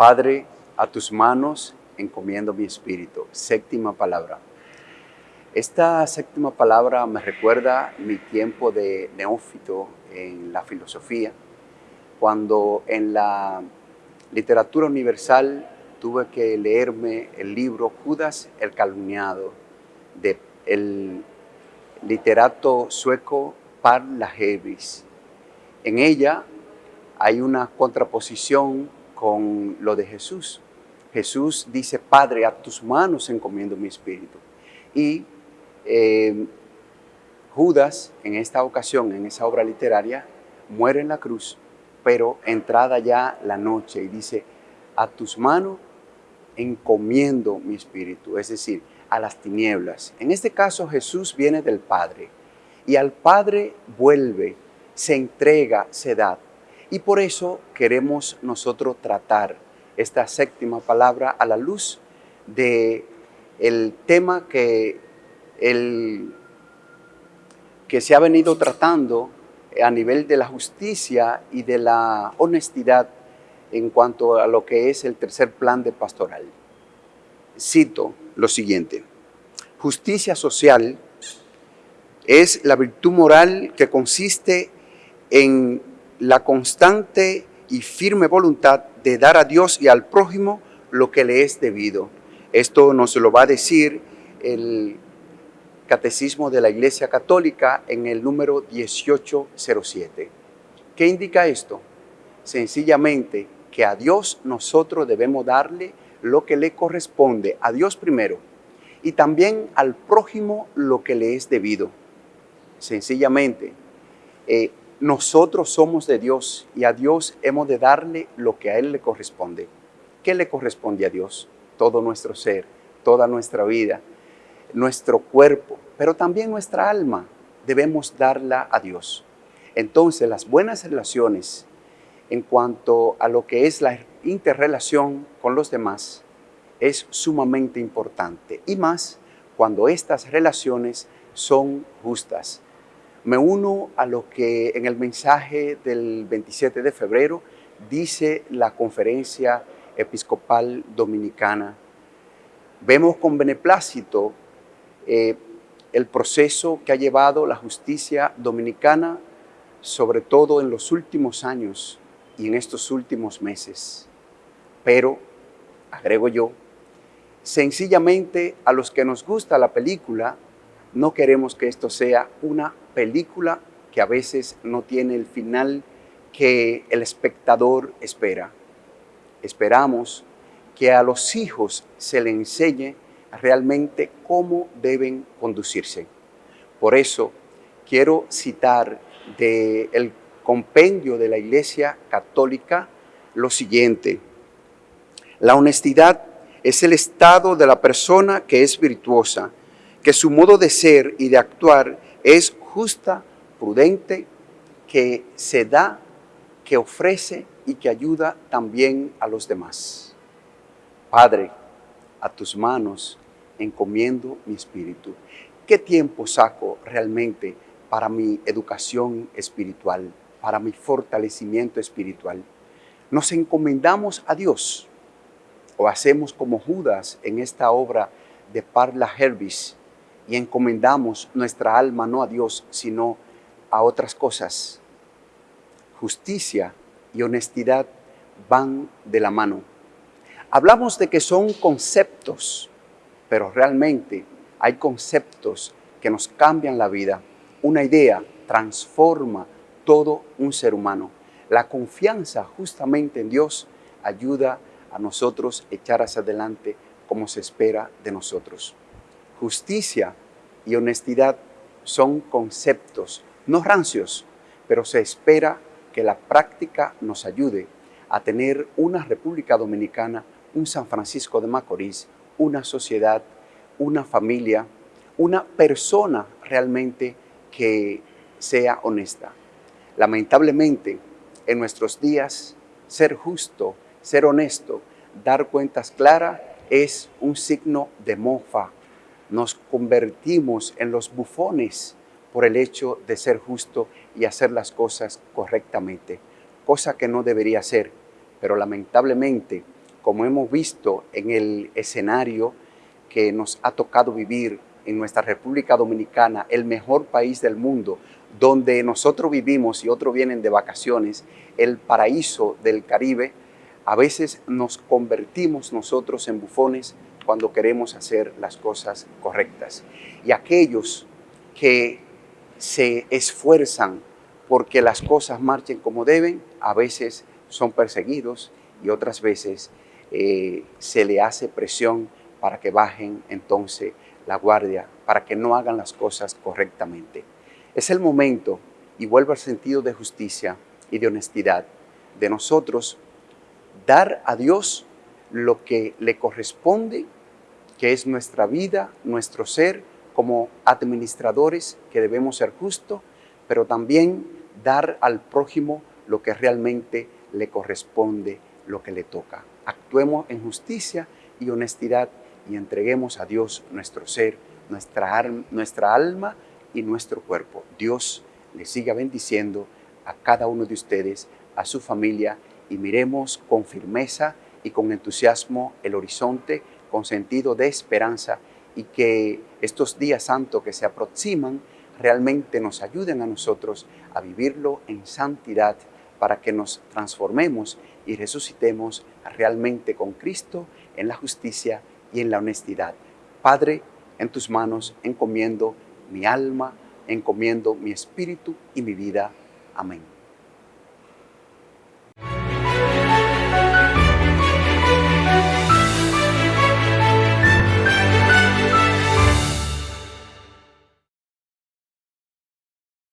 Padre, a tus manos encomiendo mi espíritu. Séptima palabra. Esta séptima palabra me recuerda mi tiempo de neófito en la filosofía, cuando en la literatura universal tuve que leerme el libro Judas el calumniado de el literato sueco Par Lagervis. En ella hay una contraposición con lo de Jesús. Jesús dice, Padre, a tus manos encomiendo mi espíritu. Y eh, Judas, en esta ocasión, en esa obra literaria, muere en la cruz, pero entrada ya la noche y dice, a tus manos encomiendo mi espíritu, es decir, a las tinieblas. En este caso Jesús viene del Padre y al Padre vuelve, se entrega, se da. Y por eso queremos nosotros tratar esta séptima palabra a la luz de el tema que, el, que se ha venido tratando a nivel de la justicia y de la honestidad en cuanto a lo que es el tercer plan de pastoral. Cito lo siguiente, justicia social es la virtud moral que consiste en la constante y firme voluntad de dar a Dios y al prójimo lo que le es debido. Esto nos lo va a decir el Catecismo de la Iglesia Católica en el número 1807. ¿Qué indica esto? Sencillamente que a Dios nosotros debemos darle lo que le corresponde, a Dios primero, y también al prójimo lo que le es debido. Sencillamente, eh, nosotros somos de Dios y a Dios hemos de darle lo que a Él le corresponde. ¿Qué le corresponde a Dios? Todo nuestro ser, toda nuestra vida, nuestro cuerpo, pero también nuestra alma debemos darla a Dios. Entonces las buenas relaciones en cuanto a lo que es la interrelación con los demás es sumamente importante y más cuando estas relaciones son justas me uno a lo que en el mensaje del 27 de febrero dice la Conferencia Episcopal Dominicana. Vemos con beneplácito eh, el proceso que ha llevado la justicia dominicana, sobre todo en los últimos años y en estos últimos meses. Pero, agrego yo, sencillamente a los que nos gusta la película, no queremos que esto sea una película que a veces no tiene el final que el espectador espera. Esperamos que a los hijos se le enseñe realmente cómo deben conducirse. Por eso quiero citar del compendio de la Iglesia Católica lo siguiente. La honestidad es el estado de la persona que es virtuosa, que su modo de ser y de actuar es justa, prudente, que se da, que ofrece y que ayuda también a los demás. Padre, a tus manos encomiendo mi espíritu. ¿Qué tiempo saco realmente para mi educación espiritual, para mi fortalecimiento espiritual? Nos encomendamos a Dios o hacemos como Judas en esta obra de Parla Herbis, y encomendamos nuestra alma no a Dios, sino a otras cosas. Justicia y honestidad van de la mano. Hablamos de que son conceptos, pero realmente hay conceptos que nos cambian la vida. Una idea transforma todo un ser humano. La confianza justamente en Dios ayuda a nosotros echar hacia adelante como se espera de nosotros. Justicia y honestidad son conceptos no rancios, pero se espera que la práctica nos ayude a tener una República Dominicana, un San Francisco de Macorís, una sociedad, una familia, una persona realmente que sea honesta. Lamentablemente, en nuestros días, ser justo, ser honesto, dar cuentas claras es un signo de mofa, nos convertimos en los bufones por el hecho de ser justo y hacer las cosas correctamente, cosa que no debería ser, pero lamentablemente como hemos visto en el escenario que nos ha tocado vivir en nuestra República Dominicana, el mejor país del mundo, donde nosotros vivimos y otros vienen de vacaciones, el paraíso del Caribe, a veces nos convertimos nosotros en bufones cuando queremos hacer las cosas correctas. Y aquellos que se esfuerzan porque las cosas marchen como deben, a veces son perseguidos y otras veces eh, se le hace presión para que bajen entonces la guardia, para que no hagan las cosas correctamente. Es el momento, y vuelvo al sentido de justicia y de honestidad, de nosotros dar a Dios lo que le corresponde, que es nuestra vida, nuestro ser, como administradores que debemos ser justos, pero también dar al prójimo lo que realmente le corresponde, lo que le toca. Actuemos en justicia y honestidad y entreguemos a Dios nuestro ser, nuestra, nuestra alma y nuestro cuerpo. Dios le siga bendiciendo a cada uno de ustedes, a su familia y miremos con firmeza y con entusiasmo el horizonte, con sentido de esperanza y que estos días santos que se aproximan realmente nos ayuden a nosotros a vivirlo en santidad para que nos transformemos y resucitemos realmente con Cristo en la justicia y en la honestidad. Padre, en tus manos encomiendo mi alma, encomiendo mi espíritu y mi vida. Amén.